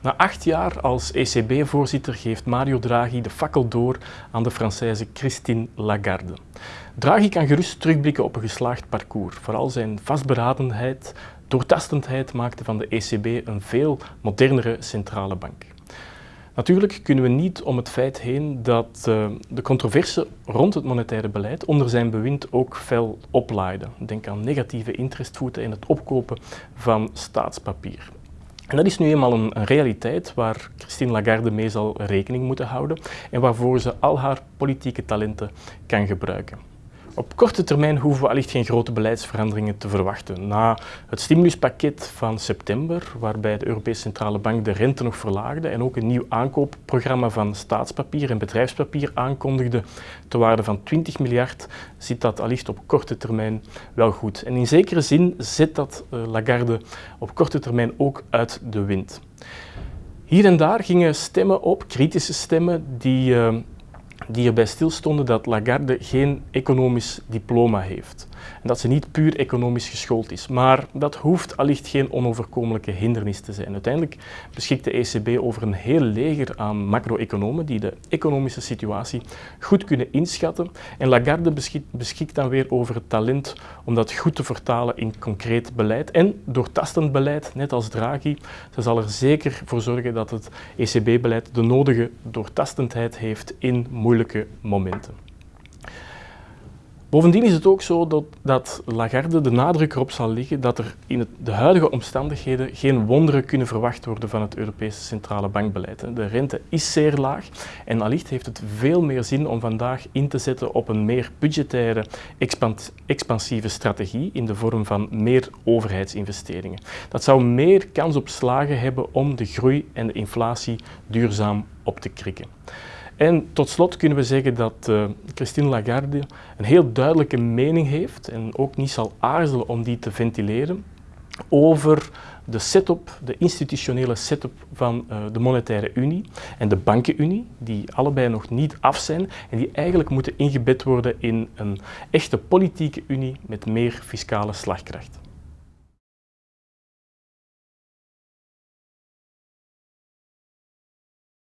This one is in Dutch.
Na acht jaar als ECB-voorzitter geeft Mario Draghi de fakkel door aan de Française Christine Lagarde. Draghi kan gerust terugblikken op een geslaagd parcours. Vooral zijn vastberadenheid, doortastendheid maakte van de ECB een veel modernere centrale bank. Natuurlijk kunnen we niet om het feit heen dat uh, de controverse rond het monetaire beleid onder zijn bewind ook fel oplaaide. Denk aan negatieve interestvoeten en het opkopen van staatspapier. En dat is nu eenmaal een, een, realiteit waar Christine Lagarde mee zal rekening moeten houden en waarvoor ze al haar politieke talenten kan gebruiken. Op korte termijn hoeven we allicht geen grote beleidsveranderingen te verwachten. Na het stimuluspakket van september, waarbij de Europese Centrale Bank de rente nog verlaagde en ook een nieuw aankoopprogramma van staatspapier en bedrijfspapier aankondigde te waarde van 20 miljard, zit dat allicht op korte termijn wel goed. En in zekere zin zet dat uh, Lagarde op korte termijn ook uit de wind. Hier en daar gingen stemmen op, kritische stemmen, die uh, die erbij stilstonden dat Lagarde geen economisch diploma heeft. En dat ze niet puur economisch geschoold is. Maar dat hoeft allicht geen onoverkomelijke hindernis te zijn. Uiteindelijk beschikt de ECB over een heel leger aan macro-economen die de economische situatie goed kunnen inschatten. En Lagarde beschikt, dan weer over het talent om dat goed te vertalen in concreet beleid. En doortastend beleid, net als Draghi, ze zal er zeker voor zorgen dat het ECB-beleid de nodige doortastendheid heeft in momenten. Bovendien is het ook zo dat, Lagarde de nadruk erop zal leggen dat er in de huidige omstandigheden geen wonderen kunnen verwacht worden van het Europese centrale bankbeleid. De rente is zeer laag en allicht heeft het veel meer zin om vandaag in te zetten op een meer budgettaire, expansieve strategie in de vorm van meer overheidsinvesteringen. Dat zou meer kans op slagen hebben om de groei en de inflatie duurzaam op te krikken. En tot slot kunnen we zeggen dat uh, Christine Lagarde een heel duidelijke mening heeft en ook niet zal aarzelen om die te ventileren over de setup, de institutionele setup van uh, de monetaire unie en de bankenunie, die allebei nog niet af zijn en die eigenlijk moeten ingebed worden in een echte politieke unie met meer fiscale slagkracht.